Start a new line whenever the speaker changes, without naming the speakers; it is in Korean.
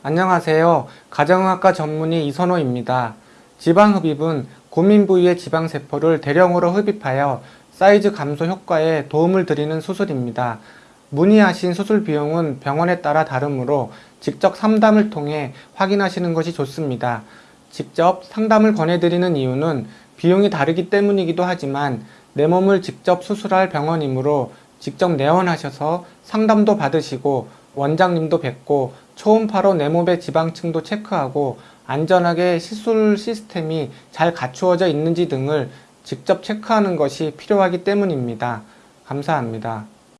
안녕하세요. 가정의학과 전문의 이선호입니다. 지방흡입은 고민 부위의 지방세포를 대량으로 흡입하여 사이즈 감소 효과에 도움을 드리는 수술입니다. 문의하신 수술 비용은 병원에 따라 다르므로 직접 상담을 통해 확인하시는 것이 좋습니다. 직접 상담을 권해드리는 이유는 비용이 다르기 때문이기도 하지만 내 몸을 직접 수술할 병원이므로 직접 내원하셔서 상담도 받으시고 원장님도 뵙고 초음파로 내 몸의 지방층도 체크하고 안전하게 시술 시스템이 잘 갖추어져 있는지 등을 직접 체크하는 것이 필요하기 때문입니다. 감사합니다.